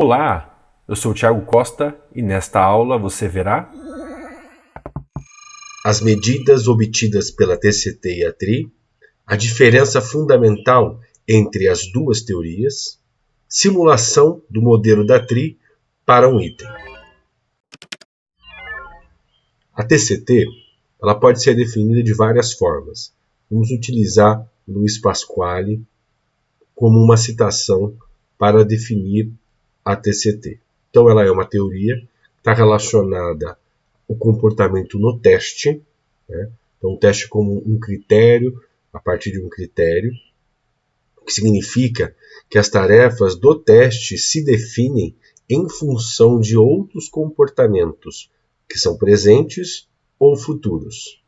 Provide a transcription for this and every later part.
Olá, eu sou o Thiago Costa e nesta aula você verá as medidas obtidas pela TCT e a TRI, a diferença fundamental entre as duas teorias, simulação do modelo da TRI para um item. A TCT ela pode ser definida de várias formas. Vamos utilizar Luiz Pasquale como uma citação para definir a TCT. Então, ela é uma teoria está relacionada ao comportamento no teste. Né? Então, o teste como um critério, a partir de um critério, o que significa que as tarefas do teste se definem em função de outros comportamentos que são presentes ou futuros.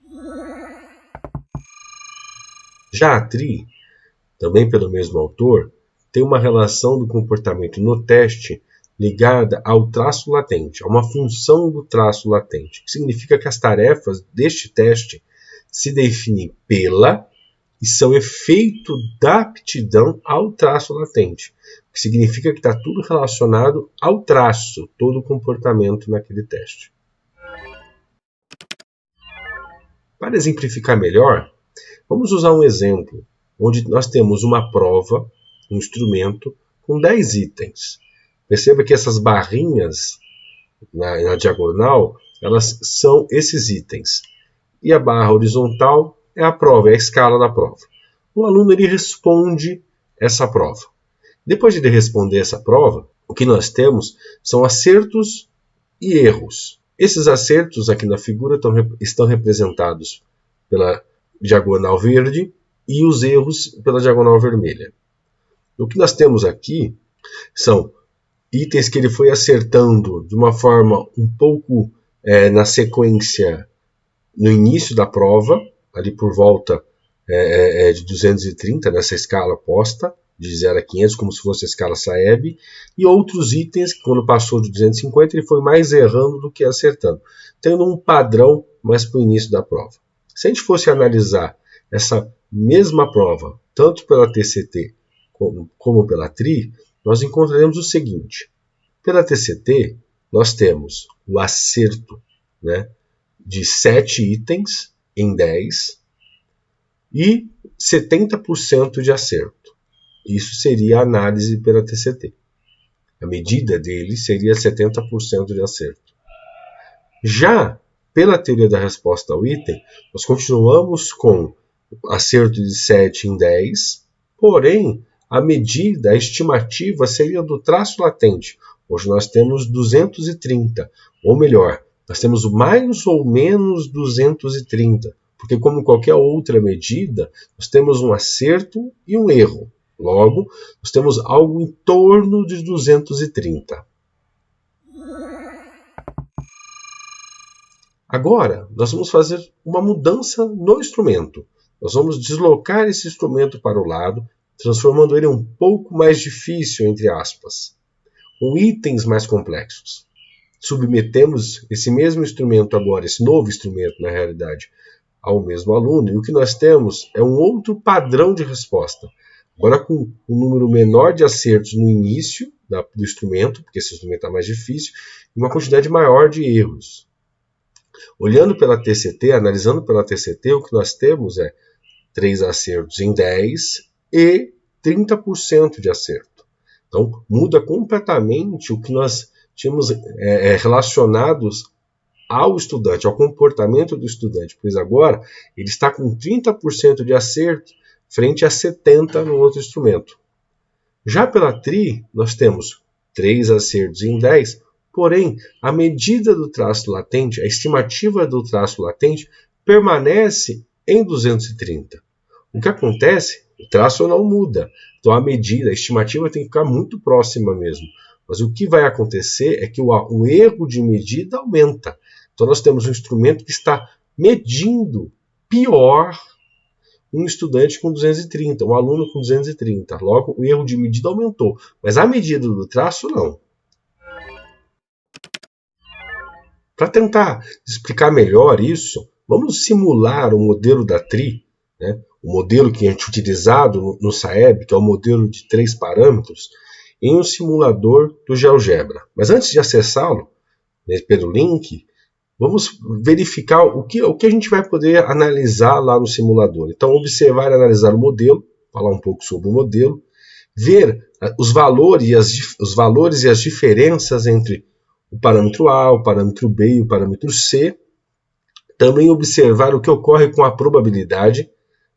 Já a TRI, também pelo mesmo autor, tem uma relação do comportamento no teste ligada ao traço latente, a uma função do traço latente, que significa que as tarefas deste teste se definem pela e são efeito da aptidão ao traço latente, que significa que está tudo relacionado ao traço, todo o comportamento naquele teste. Para exemplificar melhor, vamos usar um exemplo onde nós temos uma prova, um instrumento, com 10 itens. Perceba que essas barrinhas na, na diagonal, elas são esses itens. E a barra horizontal é a prova, é a escala da prova. O aluno ele responde essa prova. Depois de ele responder essa prova, o que nós temos são acertos e erros. Esses acertos aqui na figura estão, estão representados pela diagonal verde e os erros pela diagonal vermelha. O que nós temos aqui são itens que ele foi acertando de uma forma um pouco é, na sequência no início da prova, ali por volta é, é, é de 230 nessa escala posta, de 0 a 500, como se fosse a escala Saeb, e outros itens que, quando passou de 250, ele foi mais errando do que acertando, tendo um padrão mais para o início da prova. Se a gente fosse analisar essa mesma prova, tanto pela TCT como, pela TRI, nós encontraremos o seguinte. Pela TCT, nós temos o acerto né, de 7 itens em 10 e 70% de acerto. Isso seria a análise pela TCT. A medida dele seria 70% de acerto. Já pela teoria da resposta ao item, nós continuamos com acerto de 7 em 10, porém a medida, a estimativa seria do traço latente. Hoje nós temos 230, ou melhor, nós temos mais ou menos 230, porque como qualquer outra medida, nós temos um acerto e um erro. Logo, nós temos algo em torno de 230. Agora, nós vamos fazer uma mudança no instrumento. Nós vamos deslocar esse instrumento para o lado, transformando ele um pouco mais difícil, entre aspas, com itens mais complexos. Submetemos esse mesmo instrumento agora, esse novo instrumento, na realidade, ao mesmo aluno, e o que nós temos é um outro padrão de resposta. Agora com um número menor de acertos no início do instrumento, porque esse instrumento está mais difícil, e uma quantidade maior de erros. Olhando pela TCT, analisando pela TCT, o que nós temos é 3 acertos em 10 e 30% de acerto. Então, muda completamente o que nós tínhamos é, é, relacionados ao estudante, ao comportamento do estudante, pois agora ele está com 30% de acerto frente a 70 no outro instrumento. Já pela TRI, nós temos 3 acertos em 10, porém, a medida do traço latente, a estimativa do traço latente, permanece em 230. O que acontece? O traço não muda. Então a medida, a estimativa tem que ficar muito próxima mesmo. Mas o que vai acontecer é que o, o erro de medida aumenta. Então nós temos um instrumento que está medindo pior um estudante com 230, um aluno com 230. Logo, o erro de medida aumentou, mas a medida do traço não. Para tentar explicar melhor isso, vamos simular o modelo da TRI, né? o modelo que a gente utilizado no, no SAEB, que é o modelo de três parâmetros, em um simulador do GeoGebra. Mas antes de acessá-lo, né, pelo link, vamos verificar o que, o que a gente vai poder analisar lá no simulador. Então, observar e analisar o modelo, falar um pouco sobre o modelo, ver ah, os valores e as, os valores e as diferenças entre o parâmetro A, o parâmetro B e o parâmetro C. Também observar o que ocorre com a probabilidade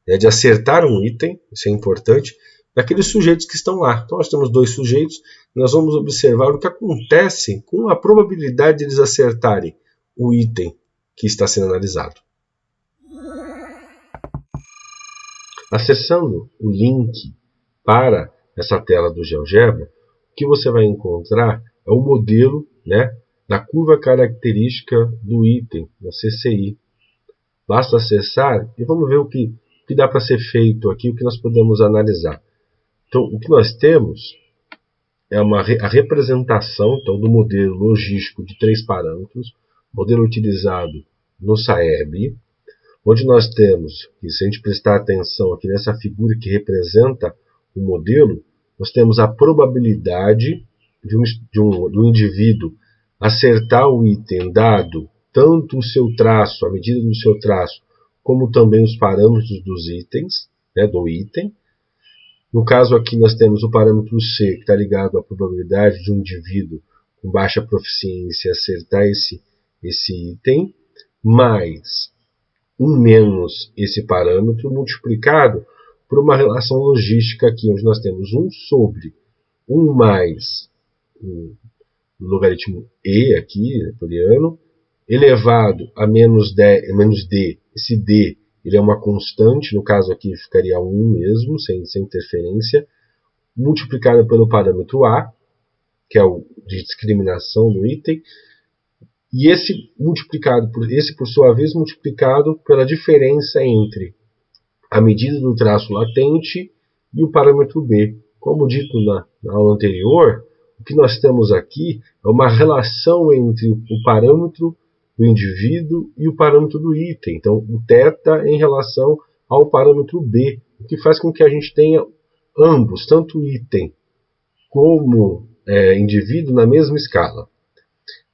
né, de acertar um item, isso é importante, daqueles sujeitos que estão lá. Então nós temos dois sujeitos, nós vamos observar o que acontece com a probabilidade de eles acertarem o item que está sendo analisado. Acessando o link para essa tela do GeoGebra, o que você vai encontrar é o modelo né, da curva característica do item, da CCI. Basta acessar e vamos ver o que, que dá para ser feito aqui, o que nós podemos analisar. Então, o que nós temos é uma, a representação então, do modelo logístico de três parâmetros, modelo utilizado no SAEB, onde nós temos, e se a gente prestar atenção aqui nessa figura que representa o modelo, nós temos a probabilidade de um, de um, do indivíduo acertar o item dado tanto o seu traço, a medida do seu traço, como também os parâmetros dos itens, né, do item. No caso aqui nós temos o parâmetro C, que está ligado à probabilidade de um indivíduo com baixa proficiência acertar esse, esse item, mais um menos esse parâmetro multiplicado por uma relação logística aqui, onde nós temos 1 sobre 1 mais o logaritmo e aqui, neperiano, elevado a menos, d, menos d. Esse d ele é uma constante, no caso aqui ficaria 1 mesmo, sem, sem interferência, multiplicado pelo parâmetro a, que é o de discriminação do item, e esse multiplicado por esse por sua vez multiplicado pela diferença entre a medida do traço latente e o parâmetro b. Como dito na, na aula anterior, o que nós temos aqui é uma relação entre o parâmetro do indivíduo e o parâmetro do item. Então, o θ em relação ao parâmetro b, o que faz com que a gente tenha ambos, tanto item como é, indivíduo, na mesma escala.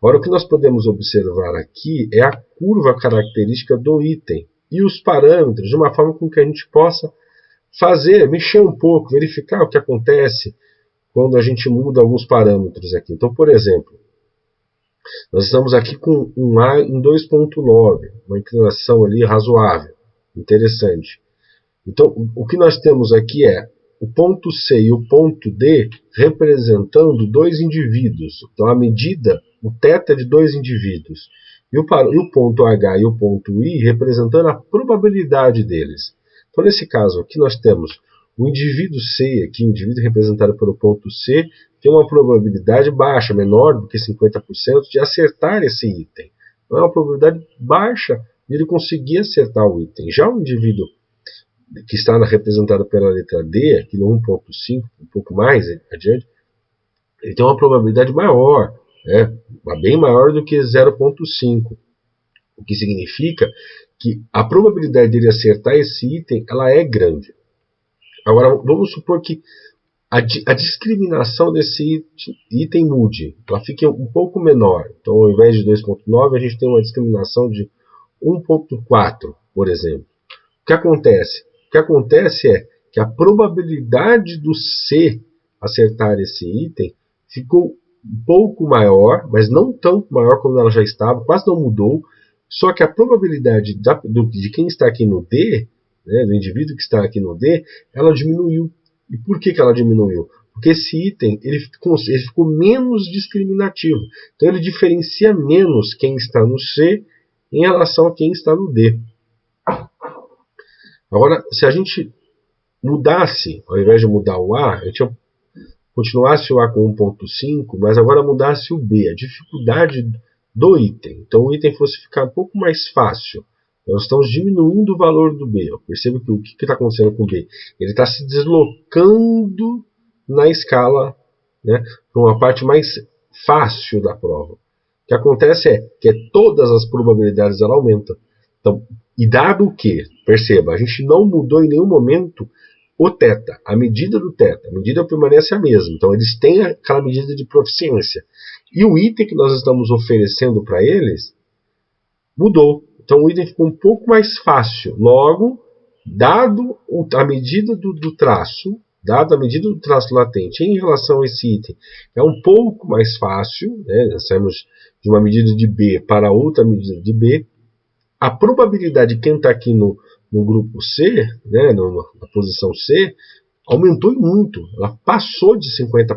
Agora, o que nós podemos observar aqui é a curva característica do item e os parâmetros, de uma forma com que a gente possa fazer, mexer um pouco, verificar o que acontece quando a gente muda alguns parâmetros aqui. Então, por exemplo, nós estamos aqui com um A em 2.9, uma inclinação ali razoável, interessante. Então, o que nós temos aqui é o ponto C e o ponto D representando dois indivíduos. Então, a medida, o θ de dois indivíduos. E o, e o ponto H e o ponto I representando a probabilidade deles. Então, nesse caso aqui, nós temos o indivíduo C, aqui, o indivíduo representado pelo ponto C, tem uma probabilidade baixa, menor do que 50%, de acertar esse item. Então é uma probabilidade baixa de ele conseguir acertar o item. Já o indivíduo que está representado pela letra D, aqui no 1.5, um pouco mais adiante, ele tem uma probabilidade maior, né, bem maior do que 0.5. O que significa que a probabilidade dele acertar esse item ela é grande. Agora, vamos supor que a, a discriminação desse item mude, ela fique um pouco menor. Então, ao invés de 2.9, a gente tem uma discriminação de 1.4, por exemplo. O que acontece? O que acontece é que a probabilidade do C acertar esse item ficou um pouco maior, mas não tão maior como ela já estava, quase não mudou. Só que a probabilidade da, do, de quem está aqui no D né, do indivíduo que está aqui no D, ela diminuiu. E por que, que ela diminuiu? Porque esse item ele ficou, ele ficou menos discriminativo. Então ele diferencia menos quem está no C em relação a quem está no D. Agora, se a gente mudasse, ao invés de mudar o A, a gente continuasse o A com 1.5, mas agora mudasse o B, a dificuldade do item. Então o item fosse ficar um pouco mais fácil. Nós estamos diminuindo o valor do B. Perceba que o que está acontecendo com o B? Ele está se deslocando na escala né, para uma parte mais fácil da prova. O que acontece é que todas as probabilidades ela aumentam. Então, e dado que, perceba, a gente não mudou em nenhum momento o teta, a medida do teta. A medida permanece a mesma. Então, eles têm aquela medida de proficiência. E o item que nós estamos oferecendo para eles mudou. Então, o item ficou um pouco mais fácil. Logo, dado a medida do, do traço, dado a medida do traço latente em relação a esse item, é um pouco mais fácil. Né? Nós saímos de uma medida de B para outra medida de B. A probabilidade de quem está aqui no, no grupo C, né, no, na posição C, aumentou muito. Ela passou de 50%.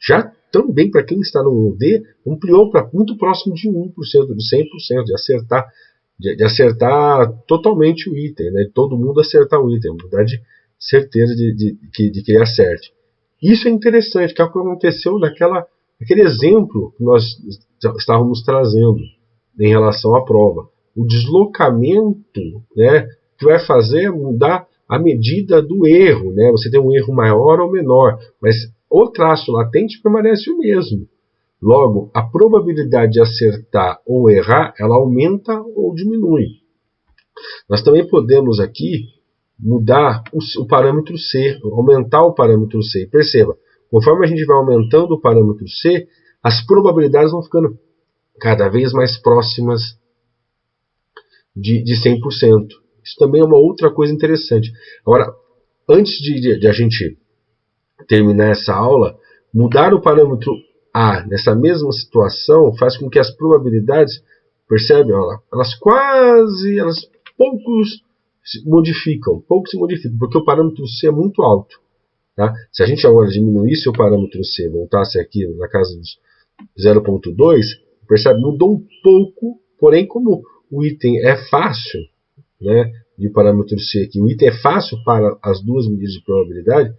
Já também, para quem está no D, ampliou para muito próximo de 1%, de 100%, de acertar, de, de, acertar totalmente o item, né, todo mundo acertar o item, mudar de certeza de, de, de, de que ele acerte. Isso é interessante, que é o que aconteceu naquela, naquele exemplo que nós estávamos trazendo em relação à prova o deslocamento né, que vai fazer é mudar a medida do erro. Né? Você tem um erro maior ou menor, mas o traço latente permanece o mesmo. Logo, a probabilidade de acertar ou errar, ela aumenta ou diminui. Nós também podemos aqui mudar o, parâmetro C, aumentar o parâmetro C. Perceba, conforme a gente vai aumentando o parâmetro C, as probabilidades vão ficando cada vez mais próximas de, de 100%. Isso também é uma outra coisa interessante. Agora, antes de, de, de a gente terminar essa aula, mudar o parâmetro A nessa mesma situação faz com que as probabilidades, percebe, olha, elas quase, elas poucos se modificam, pouco se modificam, porque o parâmetro C é muito alto. Tá? Se a gente agora diminuísse o parâmetro C, voltasse aqui na casa dos 0.2, percebe, mudou um pouco, porém como o item é fácil, né, de parâmetro C aqui, o item é fácil para as duas medidas de probabilidade,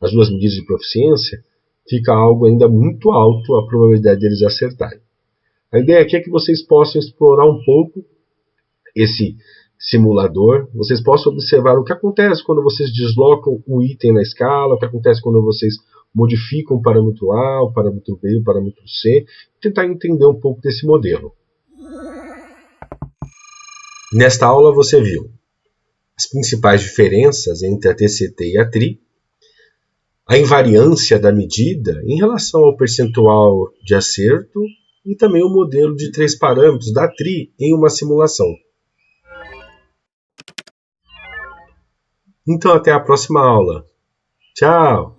as duas medidas de proficiência, fica algo ainda muito alto a probabilidade deles acertarem. A ideia aqui é que vocês possam explorar um pouco esse simulador, vocês possam observar o que acontece quando vocês deslocam o item na escala, o que acontece quando vocês modificam o parâmetro A, o parâmetro B, o parâmetro C, tentar entender um pouco desse modelo. Nesta aula você viu as principais diferenças entre a TCT e a TRI, a invariância da medida em relação ao percentual de acerto e também o modelo de três parâmetros da TRI em uma simulação. Então até a próxima aula. Tchau!